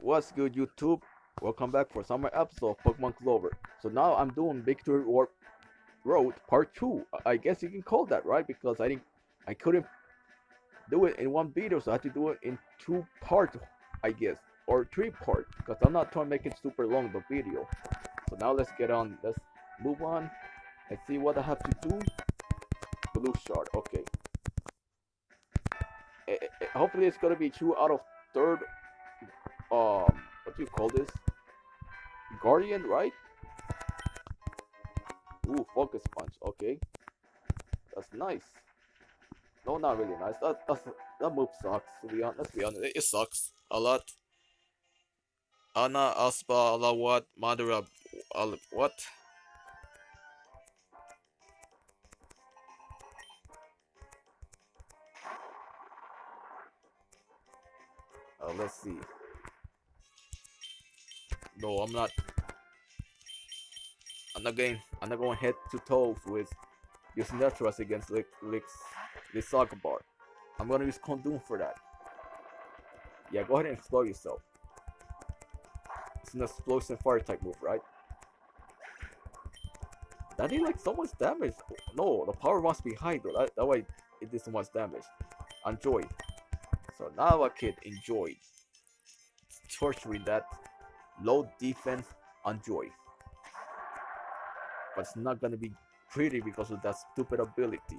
What's good, YouTube? Welcome back for summer episode of Pokemon Clover. So now I'm doing Victory Warp Road Part 2. I guess you can call that, right? Because I didn't, I couldn't do it in one video, so I had to do it in two parts, I guess, or three parts. Because I'm not trying to make it super long, the video. So now let's get on. Let's move on and see what I have to do. Blue shard, okay. Eh, eh, eh, hopefully it's gonna be two out of third um what do you call this? Guardian right? Ooh, focus punch okay. That's nice. No not really nice. That that's, that move sucks to be honest let's be honest. It, it sucks a lot. Ana Aspa Alawat Madara Al what? Uh, let's see no, I'm not. I'm not going. I'm not going head to toes with using Netras against Lix, Lix, this Saga Bar. I'm gonna use Houndoom for that. Yeah, go ahead and explode yourself. It's an explosive fire type move, right? That did like so much damage. No, the power must be high though. That, that way it did so much damage. Enjoy. So now a kid enjoyed torturing that low defense on Joy. But it's not gonna be pretty because of that stupid ability.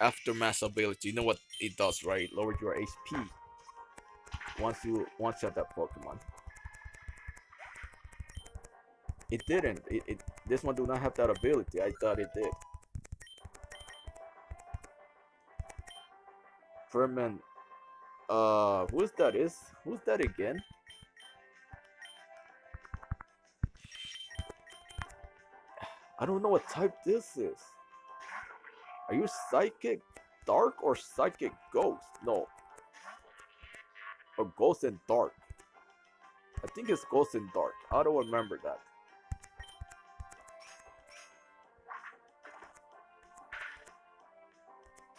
Aftermath ability, you know what it does, right? Lower your HP once you once shot that Pokemon. It didn't. It, it this one do not have that ability. I thought it did. Ferment. Uh, who's that is? Who's that again? I don't know what type this is. Are you psychic dark or psychic ghost? No. Or ghost and dark. I think it's ghost and dark. I don't remember that.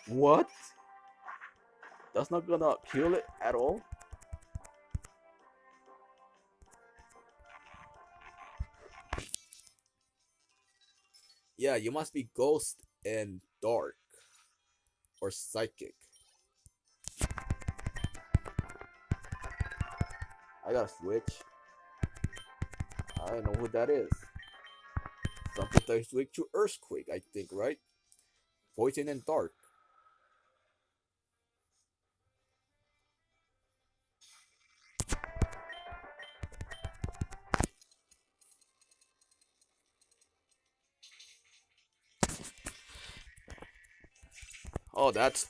What? That's not gonna kill it at all? Yeah, you must be ghost and dark. Or psychic. I gotta switch. I don't know who that is. Something that switch to Earthquake, I think, right? Poison and Dark. Oh, that's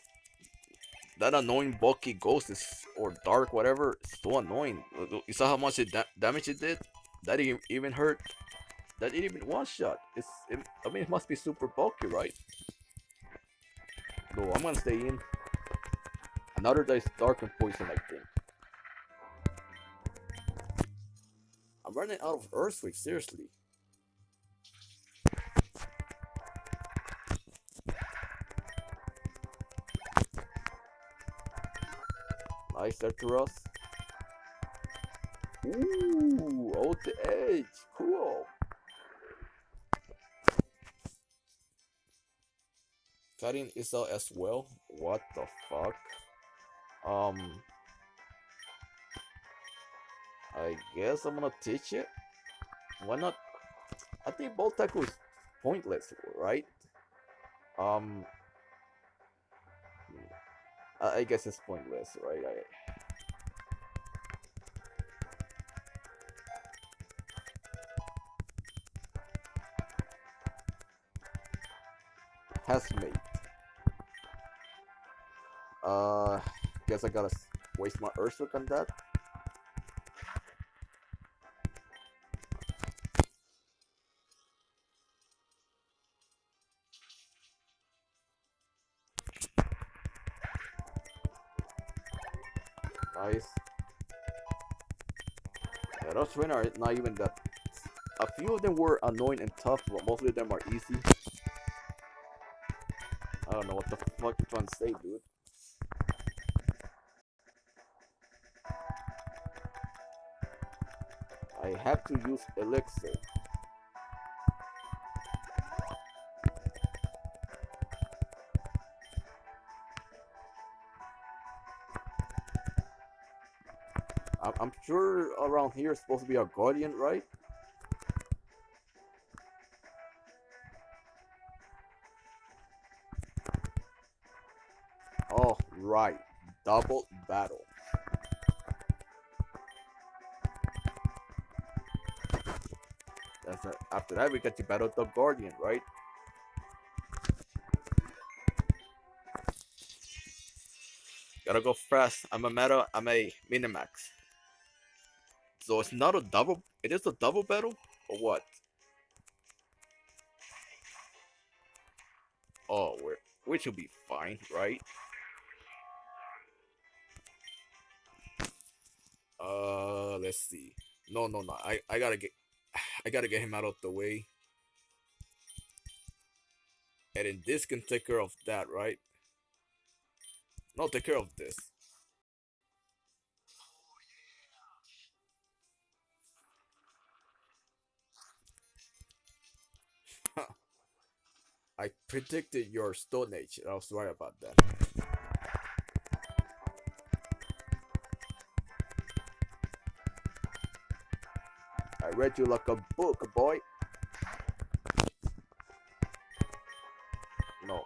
that annoying bulky ghost is or dark whatever. It's so annoying. Uh, uh, you saw how much it da damage it did. That didn't even hurt. That didn't even one shot. It's. It, I mean, it must be super bulky, right? No, I'm gonna stay in. Another dice dark and poison, I think. I'm running out of Earthquake, seriously. Nice Arcturus. Ooh, out the edge. Cool. Cutting is out as well. What the fuck? Um. I guess I'm gonna teach it. Why not? I think both tackle is pointless, right? Um. I guess it's pointless, right? I... Housemate. Uh, guess I gotta waste my Urswick on that. trainer are not even that. A few of them were annoying and tough, but most of them are easy. I don't know what the fuck you're trying to say, dude. I have to use elixir. I'm, sure around here is supposed to be a guardian, right? Oh, right. Double battle. That's. After that, we get to battle the guardian, right? Gotta go fast. I'm a meta. I'm a minimax. So it's not a double. It is a double battle or what? Oh, we're which will be fine, right? Uh, let's see. No, no, no. I I gotta get I gotta get him out of the way. And then this can take care of that, right? No, take care of this. I predicted your Stone Edge. I was right about that. I read you like a book, boy. No.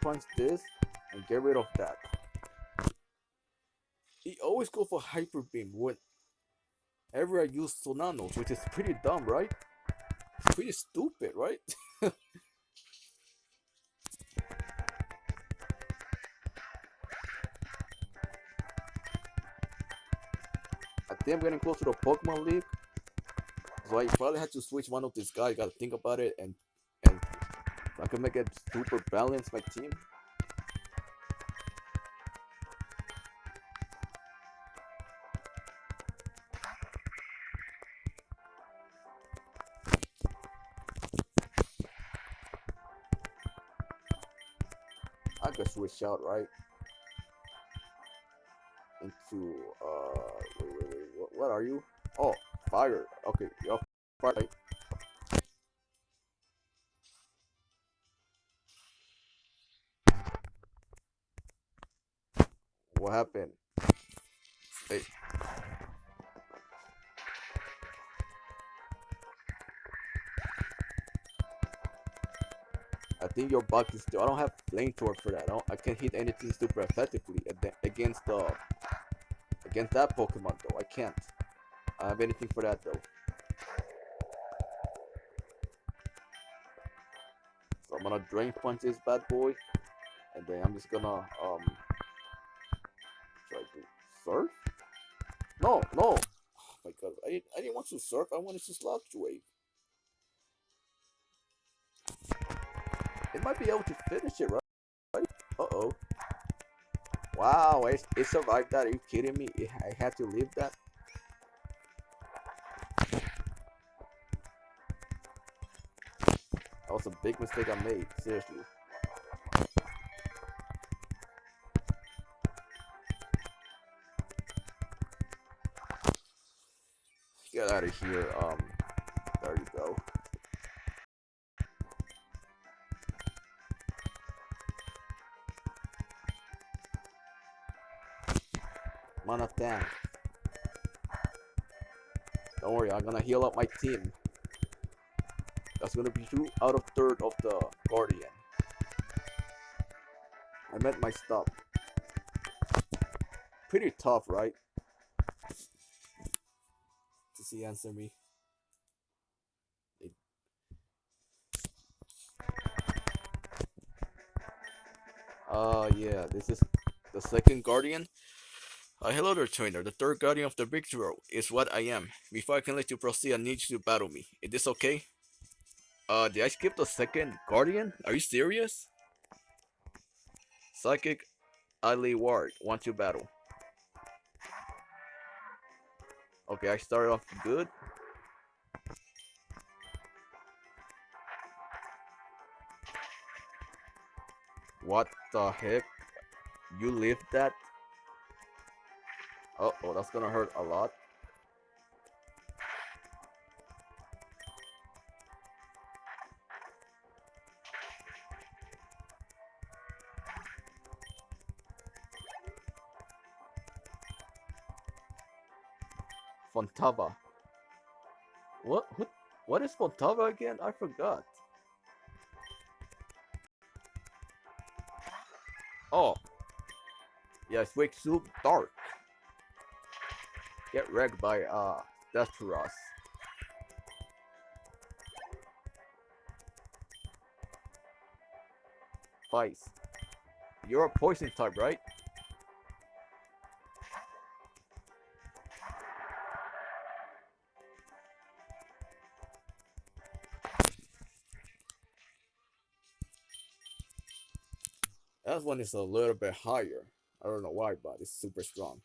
Punch this and get rid of that. He always go for Hyper Beam whenever I use Sonanos, which is pretty dumb, right? pretty stupid, right? I'm getting close to the Pokemon League. So I probably had to switch one of these guys. Gotta think about it and and I can make it super balanced my team. I could switch out right into uh what, are you? Oh fire. Okay, you're fire. What happened? Hey. I think your bug is still. I don't have flamethrower for that. I, I can't hit anything super effectively against the against that Pokemon though. I can't. I have anything for that though. So I'm gonna drain punch this bad boy, and then I'm just gonna um try to surf. No, no. Oh my god, I didn't, I didn't want to surf. I wanted to sludge wave. It might be able to finish it, right? Uh oh. Wow, it, it survived that. Are you kidding me? I had to leave that. That was a big mistake I made. Seriously. Get out of here. Um, there you go. Mana down. Don't worry, I'm gonna heal up my team. That's gonna be two out of third of the Guardian. I met my stop. Pretty tough, right? Does he answer me? It... Uh, yeah, this is the second Guardian. Uh, hello there, trainer. The third guardian of the victory is what I am. Before I can let you proceed, I need you to battle me. Is this okay? Uh, did I skip the second guardian? Are you serious? Psychic Ali Ward, want to battle. Okay, I started off good. What the heck? You lived that? Uh oh, that's gonna hurt a lot. Fontava. What? Who, what is Fontava again? I forgot. Oh. Yes, Wake Soup Dark. Get wrecked by uh Desteros. Vice. You're a poison type, right? One is a little bit higher. I don't know why, but it's super strong.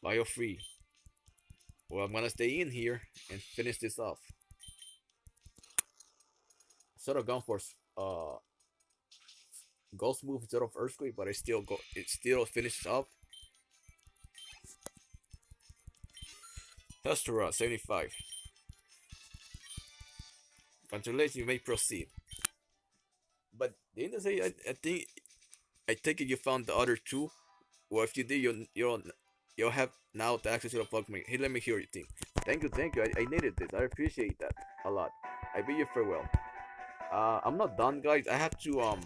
Bio free. Well, I'm gonna stay in here and finish this off. Sort of gone for uh ghost move instead of earthquake, but I still go. It still finishes up. Hestura, 75. Congratulations, you may proceed. But the day, I, I think I it you found the other two. Well, if you did, you'll you'll you'll have now the access to the Pokemon. Hey, let me hear your thing. Thank you, thank you. I, I needed this. I appreciate that a lot. I bid you farewell. Uh, I'm not done, guys. I have to um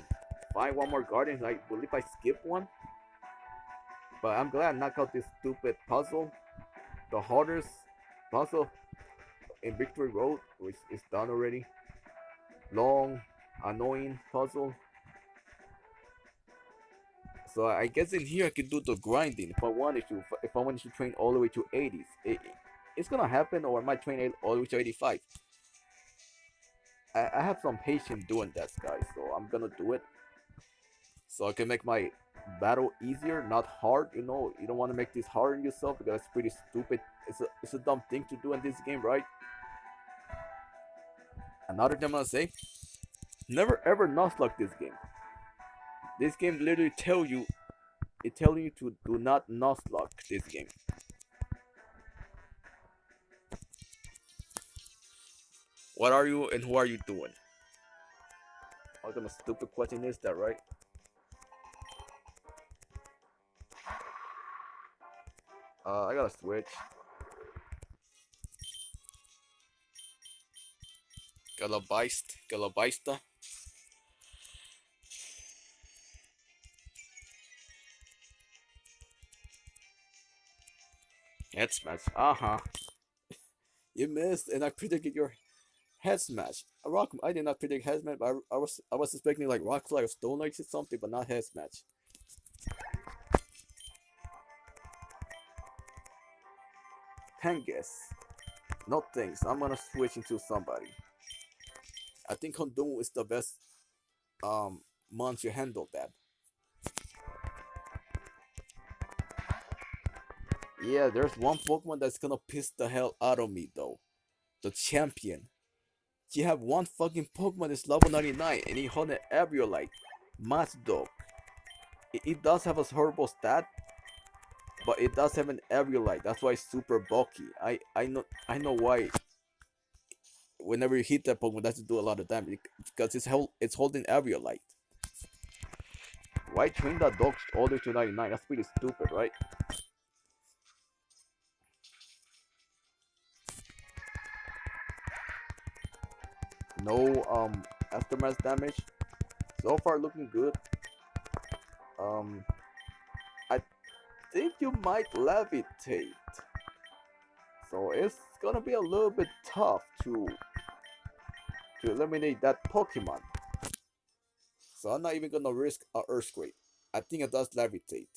find one more guardian. I believe I skipped one. But I'm glad I knocked out this stupid puzzle. The hardest puzzle in Victory Road, which is done already. Long, annoying puzzle. So I guess in here I can do the grinding if I wanted to. If I wanted to train all the way to 80s, it, it's gonna happen, or I might train all the way to 85. I, I have some patience doing that, guys. So I'm gonna do it. So I can make my battle easier, not hard. You know, you don't want to make this hard on yourself because it's pretty stupid. It's a it's a dumb thing to do in this game, right? Another thing I'm gonna say, never ever nuzlocke this game. This game literally tell you, it telling you to do not nuzlocke this game. What are you and who are you doing? What kind of stupid question is that, right? Uh, I gotta switch. Galabaist, Galabaista. Head smash. Uh huh. you missed, and I predicted your head smash. A rock. I did not predict head smash, but I, I was I was expecting like rock slide or stone knights or something, but not head smash. Pengus. No thanks. I'm gonna switch into somebody. I think Houndoom is the best um monster handle that. Yeah, there's one Pokemon that's gonna piss the hell out of me though. The champion. You have one fucking Pokemon that's level 99 and he hold an like Matzdog. It, it does have a horrible stat, but it does have an Eviolite. That's why it's super bulky. I I know I know why. Whenever you hit that Pokemon, that's doesn't do a lot of damage because it's held it's holding Eviolite. Why train that dog all the way to 99? That's pretty stupid, right? No um aftermath damage. So far looking good. Um think you might levitate. So it's gonna be a little bit tough to to eliminate that Pokemon. So I'm not even gonna risk a Earthquake. I think it does levitate.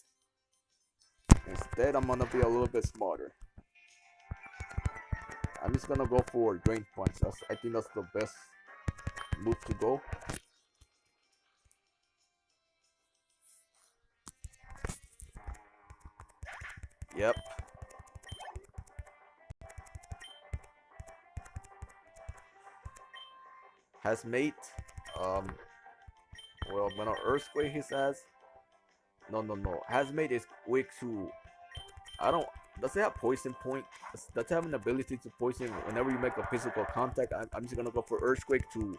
Instead, I'm gonna be a little bit smarter. I'm just gonna go for Drain Punch. I think that's the best move to go. Yep. Has mate. Um. Well, when an earthquake, he says. No, no, no. Has mate is weak to. I don't. Does it have poison point? Does it have an ability to poison whenever you make a physical contact? I'm, I'm just gonna go for earthquake to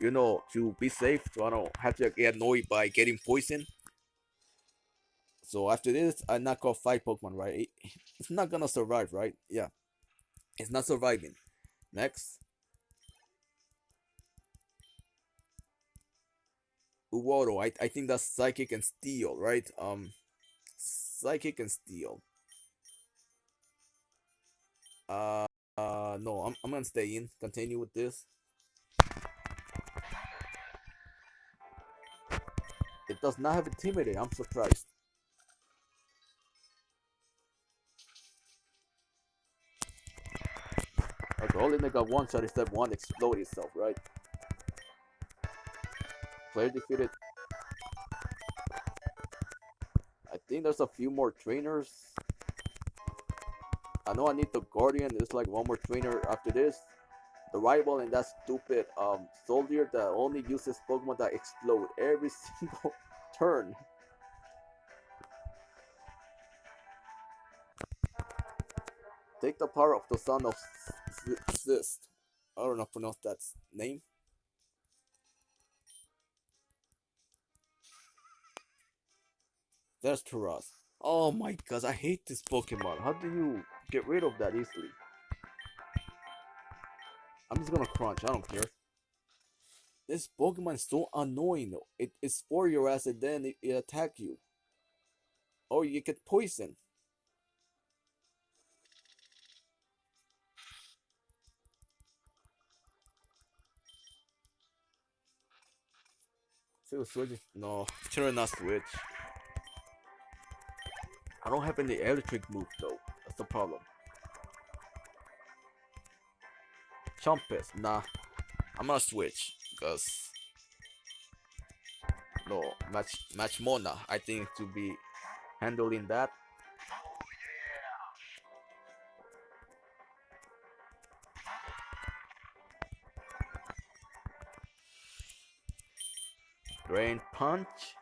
you know, to be safe, so I don't have to get annoyed by getting poisoned. So after this, I knock off five Pokemon, right? It's not gonna survive, right? Yeah. It's not surviving. Next. Uwodo, I, I think that's Psychic and Steel, right? Um, Psychic and Steel. Uh, uh no, I'm, I'm gonna stay in. Continue with this. It does not have Intimidate, I'm surprised. Only they got one shot instead one explode itself, right? Player defeated. I think there's a few more trainers. I know I need the Guardian. There's like one more trainer after this. The rival and that stupid um soldier that only uses Pokemon that explode every single turn. Take the power of the son of Zist. I don't know pronounce that name. There's Taras. Oh my god, I hate this Pokemon. How do you get rid of that easily? I'm just gonna crunch, I don't care. This Pokemon is so annoying. It, it spore your ass and then it, it attack you. Or you get poisoned. Still switch? No, turn not switch. I don't have any electric move though. That's the problem. Chumpus, nah. I'm gonna switch because no match match Mona. I think to be handling that. Punch.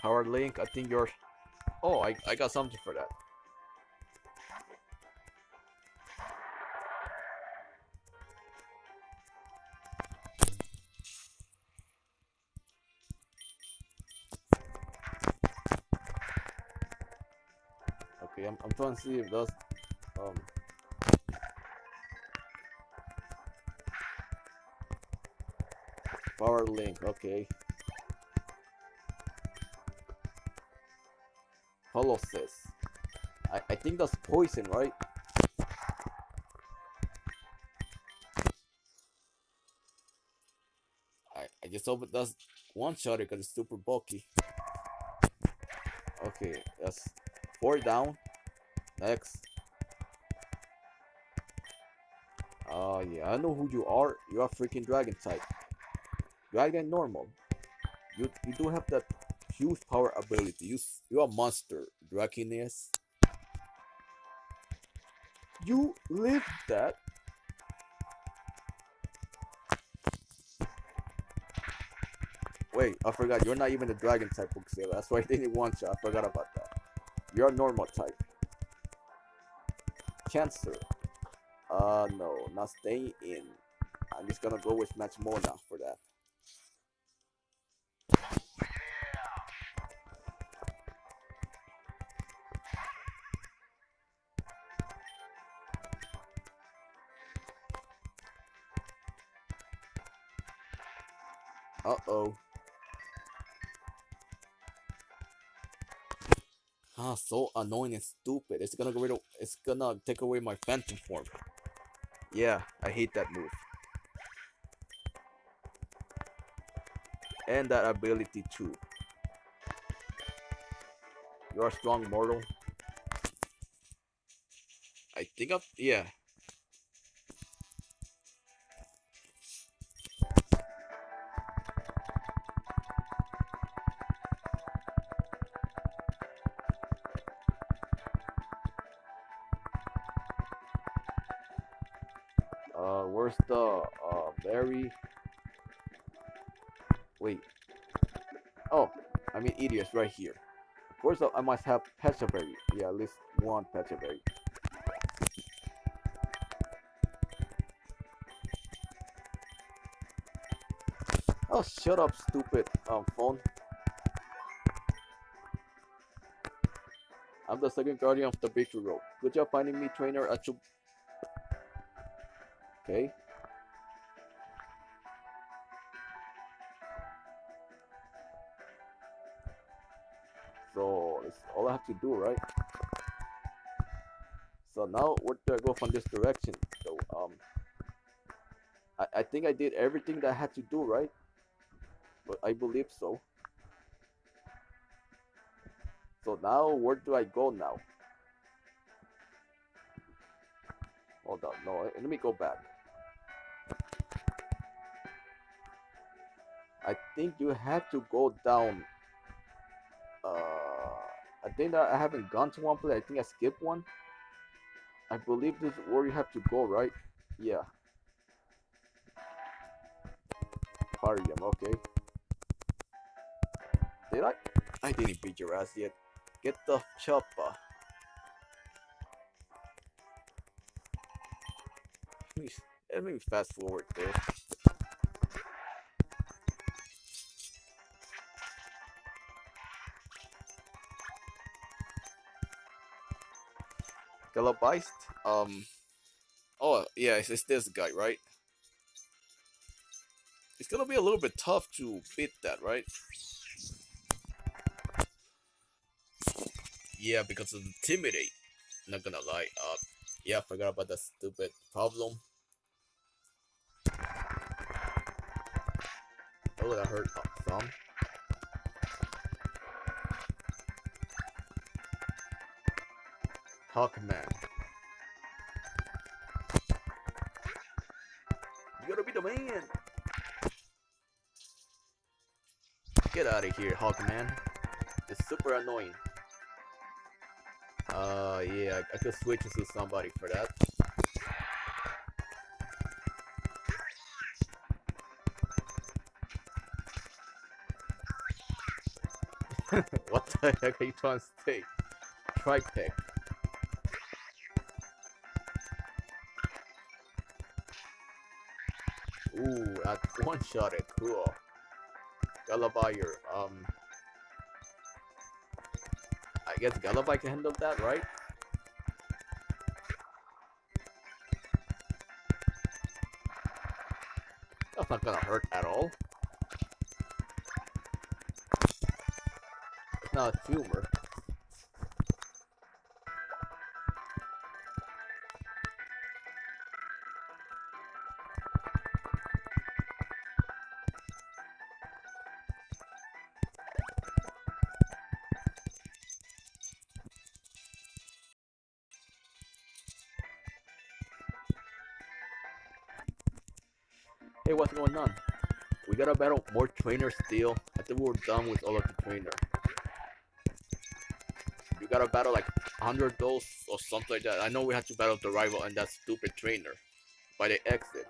Power link, I think you're... Oh, I, I got something for that. To see if those um power link, okay. Holosys. I, I think that's poison, right? I, I just hope it does one shot because it's super bulky. Okay, that's four down. Next. Oh ah, yeah, I know who you are. You are a freaking dragon type. Dragon normal. You you do have that huge power ability. You you're a monster, Draconis. You live that. Wait, I forgot. You're not even a dragon type Bookseller. That's why I didn't want you. I forgot about that. You're a normal type. Cancer. Uh, no, not staying in. I'm just gonna go with Match Mona for that. Uh-oh. Ah, so annoying and stupid. It's gonna rid it's gonna take away my phantom form. Yeah, I hate that move. And that ability too. You're a strong mortal. I think I've, yeah. Right here. Of course I must have Pechaberry. Yeah, at least one Pechaberry. Oh, shut up, stupid um, phone. I'm the second guardian of the victory road. Good job finding me, trainer. At you. Okay. So that's all I have to do, right? So now where do I go from this direction? So um, I I think I did everything that I had to do, right? But I believe so. So now, where do I go now? Hold on, no, let me go back. I think you have to go down. I think that I haven't gone to one place. I think I skipped one. I believe this is where you have to go, right? Yeah. Parium, okay. Did I? I didn't beat your ass yet. Get the chopper. Let me fast forward there. Galabeist? Um. Oh, yeah, it's, it's this guy, right? It's gonna be a little bit tough to beat that, right? Yeah, because of intimidate. Not gonna lie. Uh, yeah, I forgot about that stupid problem. Oh, that hurt some. Hawkman. You gotta be the man. Get out of here, Hawkman. It's super annoying. Uh, yeah, I, I could switch to somebody for that. what the heck are you trying to say? Tripeg. Ooh, that one shot it, cool. Galabayer, um I guess Gallify can handle that, right? That's not gonna hurt at all. It's not a tumor. What's going on? We gotta battle more trainers still. I think we're done with all of the trainers. You gotta battle like 100 those or something like that. I know we have to battle the rival and that stupid trainer by the exit.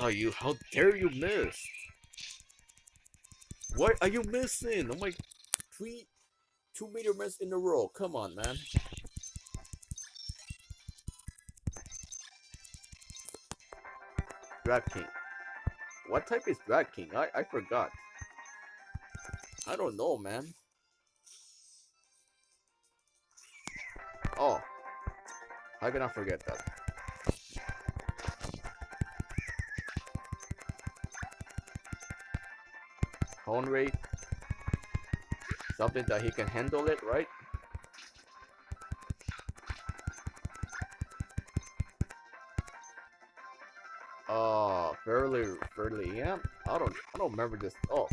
Oh, you, how dare you miss? What are you missing? Oh my, three, two meter miss in a row. Come on, man. Drag King. What type is Drag King? I, I forgot. I don't know, man. Oh. How can I forget that? Rate. Something that he can handle it, right? Uh, fairly, fairly, yeah. I don't, I don't remember this. Oh,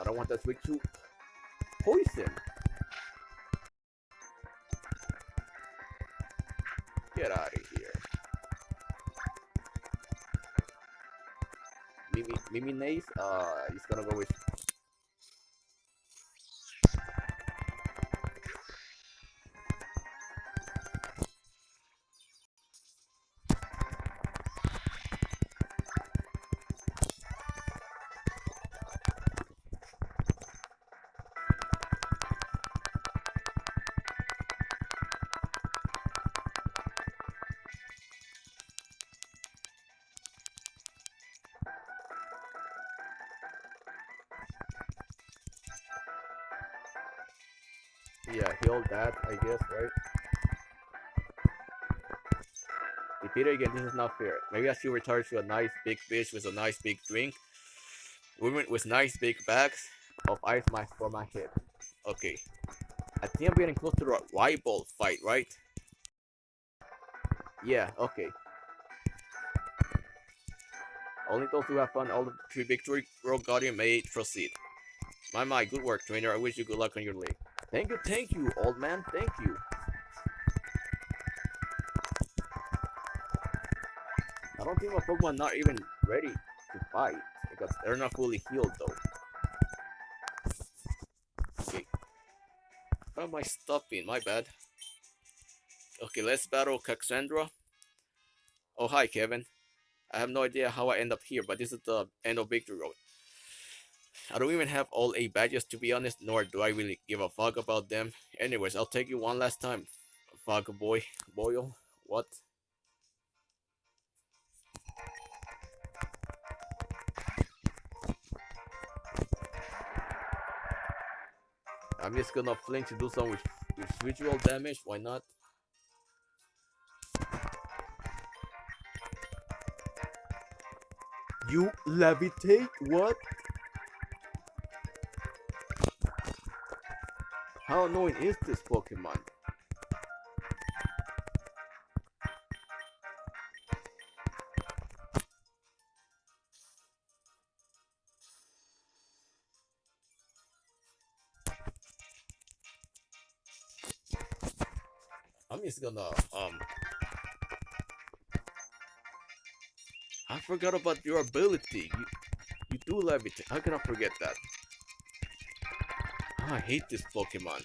I don't want that switch to poison. Nace, uh, he's gonna go with yeah, heal that, I guess, right? Repeat it again, this is not fair. Maybe I should return to a nice big fish with a nice big drink. Women with nice big bags of ice mask for my head. Okay. I think I'm getting close to the rival fight, right? Yeah, okay. Only those who have found all the three victory road guardian may proceed. My my, good work, trainer. I wish you good luck on your leg. Thank you, thank you, old man. Thank you. I don't think my Pokemon not even ready to fight because they're not fully healed though. Okay. How am I stopping? My bad. Okay, let's battle Cassandra. Oh, hi, Kevin. I have no idea how I end up here, but this is the end of Victory Road. I don't even have all 8 badges to be honest, nor do I really give a fuck about them. Anyways, I'll take you one last time. Fuck boy. Boyle. What? I'm just gonna flinch to do some visual damage, why not? You levitate? What? How annoying is this Pokemon? I'm just gonna um I forgot about your ability. You you do levitate. How can I forget that? I hate this Pokemon.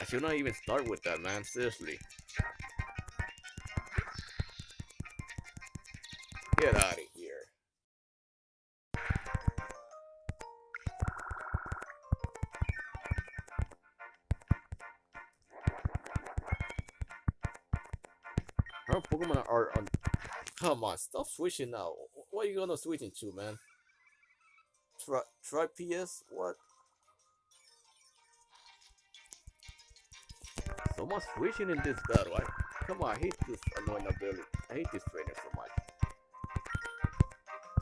I should not even start with that, man. Seriously. Get out of here. Our Pokemon are on. Come on, stop switching now. What are you gonna switch into, man? Try, PS? What? So much switching in this battle. I, come on, I hate this annoying ability. I hate this trainer so much.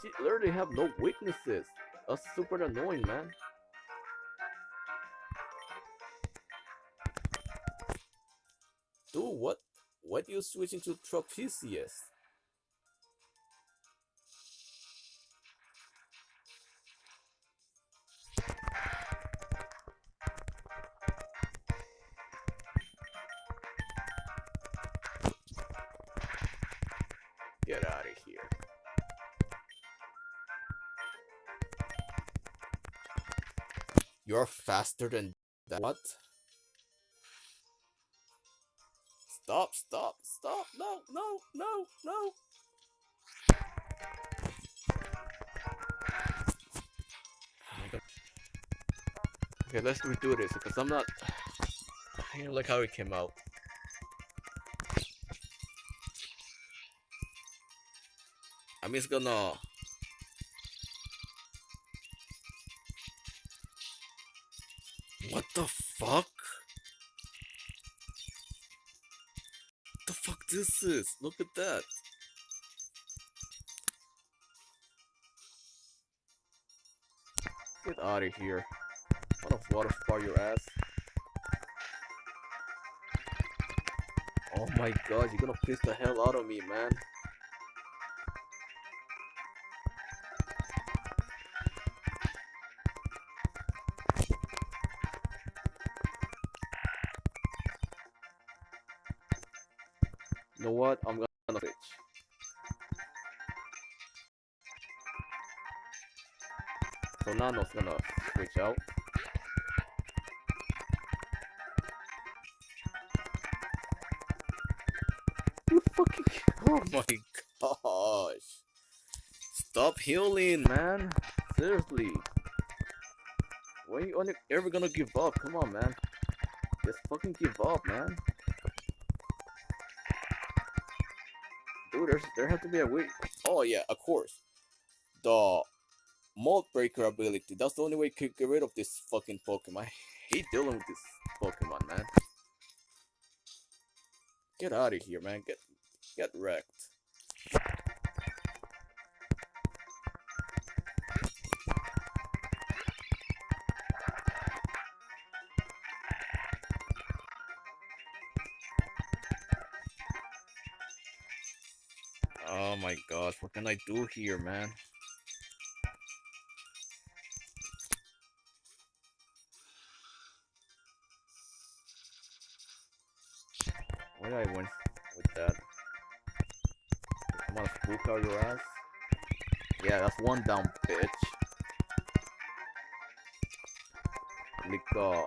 She literally have no weaknesses. That's super annoying, man. Dude, what? What you switching to Tropius? Faster than that. What? Stop, stop, stop. No, no, no, no. Oh okay, let's redo this because I'm not. I don't like how it came out. I'm just gonna. The fuck? The fuck this is? Look at that. Get out of here. What a water spar your ass. Oh my god, you're gonna piss the hell out of me, man. Nano's gonna switch out. You fucking. Oh my gosh. Stop healing, man. Seriously. When are you only ever gonna give up? Come on, man. Just fucking give up, man. Dude, there's there has to be a way. Oh yeah, of course. The mold breaker ability. That's the only way to get rid of this fucking Pokemon. I hate dealing with this Pokemon, man. Get out of here, man. Get get wrecked. Oh my gosh, what can I do here, man? Out your ass. Yeah, that's one down, bitch. Uh,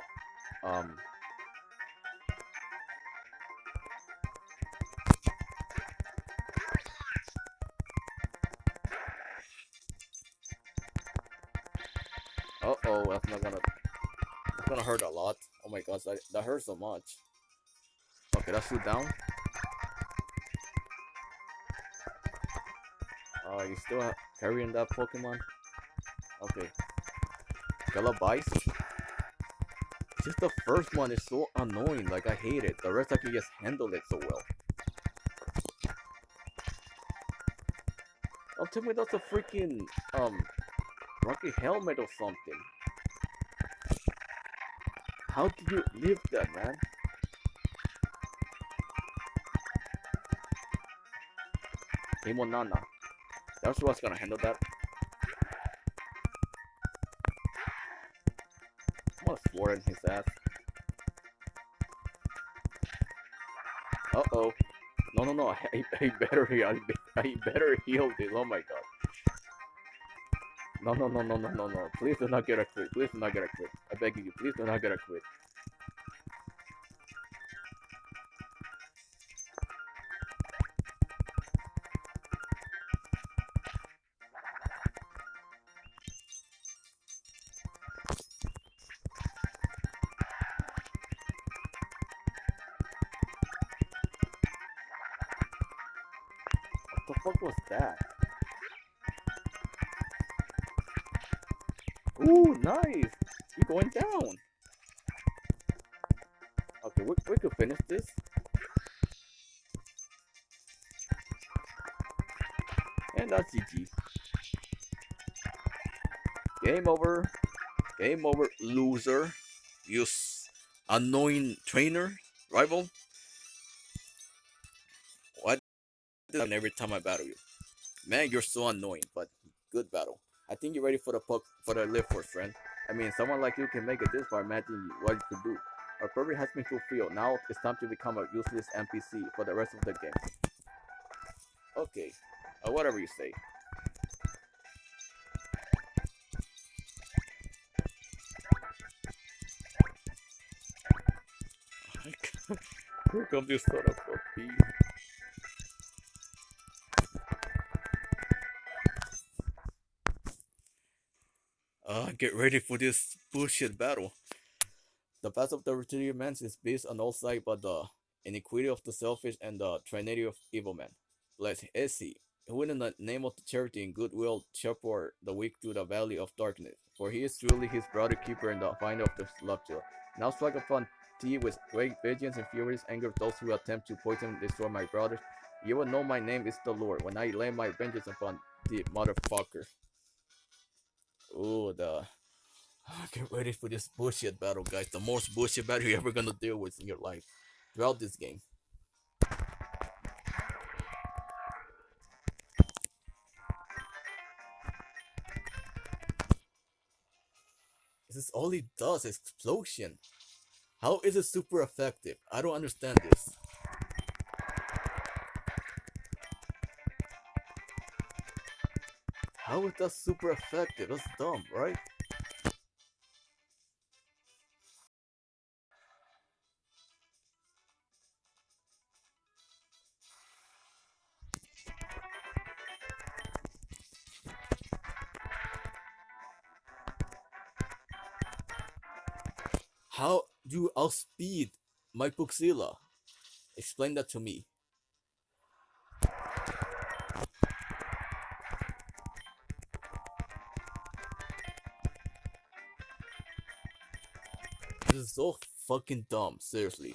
um, Uh oh, that's not gonna. That's gonna hurt a lot. Oh my gosh, that, that hurts so much. Okay, that's two down. Oh, you still carrying that Pokemon? Okay. Galabice? Just the first one is so annoying, like I hate it. The rest I can just handle it so well. Oh, tell me that's a freaking, um, rocky helmet or something. How did you live that, man? Demon Nana. That's what's gonna handle that. I'm gonna swore in his ass. Uh oh. No, no, no. I, I better heal. I, I better heal this. Oh my god. No, no, no, no, no, no, no. Please do not get a crit. Please do not get a crit. I beg you, please do not get a crit. Fuck was that? Ooh, nice! You're going down? Okay, we, we could finish this. And that's GG. Game over. Game over, loser. You annoying trainer, rival. And every time I battle you, man, you're so annoying. But good battle. I think you're ready for the puck for the live force, friend. I mean, someone like you can make it this far. Imagine what you could do. Our purpose has been fulfilled. Now it's time to become a useless NPC for the rest of the game. Okay, uh, whatever you say. Here comes this son of a. get ready for this bullshit battle. The path of the Retaliated Man is based on all sides but the iniquity of the selfish and the trinity of evil men. Bless Essie, who in the name of the charity and goodwill shepherd the weak through the valley of darkness. For he is truly his brother keeper and the finder of the celestial. Now strike upon thee with great vengeance and furious anger of those who attempt to poison and destroy my brothers. You will know my name is the Lord when I lay my vengeance upon the motherfucker. Ooh, the get ready for this bullshit battle, guys. The most bullshit battle you're ever gonna deal with in your life throughout this game. This is all he does, explosion. How is it super effective? I don't understand this. How is that super effective? That's dumb, right? How do you outspeed my Puxilla? Explain that to me. So fucking dumb, seriously.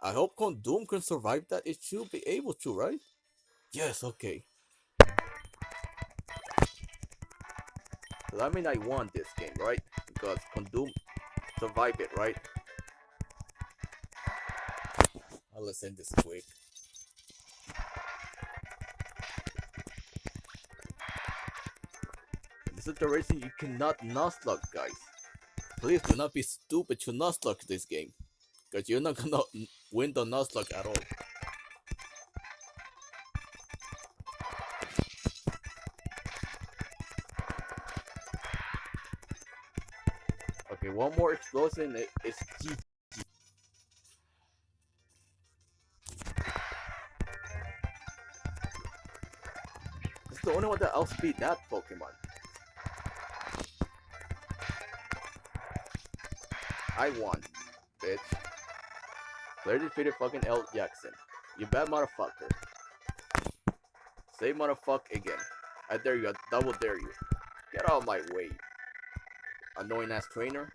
I hope Doom can survive that. It should be able to, right? Yes, okay. So that means I won this game, right? Because Doom survived it, right? I'll let's end this quick. Is the reason you cannot nuzlocke, guys. Please do not be stupid to nuzlocke this game. Because you're not gonna win the Nuzlocke at all. Okay, one more explosion, it, it's GG. It's the only one that outspeed that Pokemon. I won, bitch. Claire defeated fucking El Jackson. You bad motherfucker. Say motherfucker again. I dare you, I double dare you. Get out of my way. Annoying ass trainer.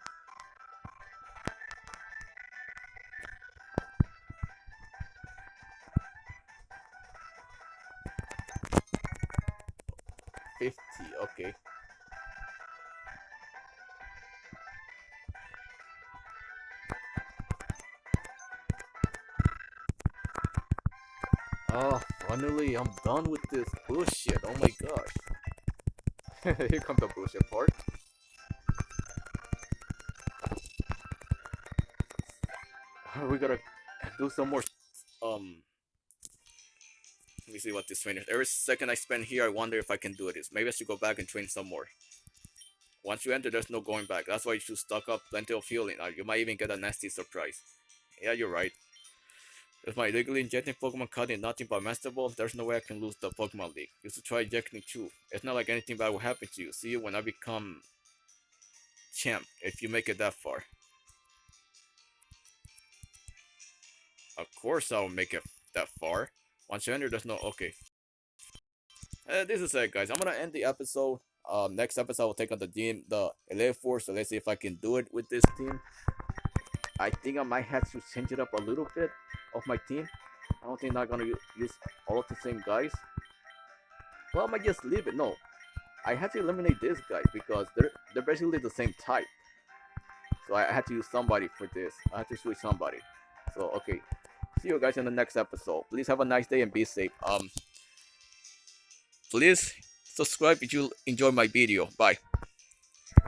Done with this bullshit. Oh my gosh. Here comes the bullshit part. We gotta do some more, um... Let me see what this trainer Every second I spend here, I wonder if I can do this. Maybe I should go back and train some more. Once you enter, there's no going back. That's why you should stock up plenty of healing. Uh, you might even get a nasty surprise. Yeah, you're right. If my illegally injecting Pokemon card is nothing but Master Ball, there's no way I can lose the Pokemon League. You should try injecting too. It's not like anything bad will happen to you. See you when I become champ, if you make it that far. Of course I'll make it that far. Once you enter, there's no... Okay. Uh, this is it, guys. I'm gonna end the episode. Um, next episode, I'll take on the team, the Elite Four. So let's see if I can do it with this team. I think I might have to change it up a little bit of my team. I don't think I'm gonna use all of the same guys. Well, I might just leave it. No, I had to eliminate this guy because they're they're basically the same type. So I had to use somebody for this. I had to switch somebody. So okay, see you guys in the next episode. Please have a nice day and be safe. Um, please subscribe if you enjoy my video. Bye.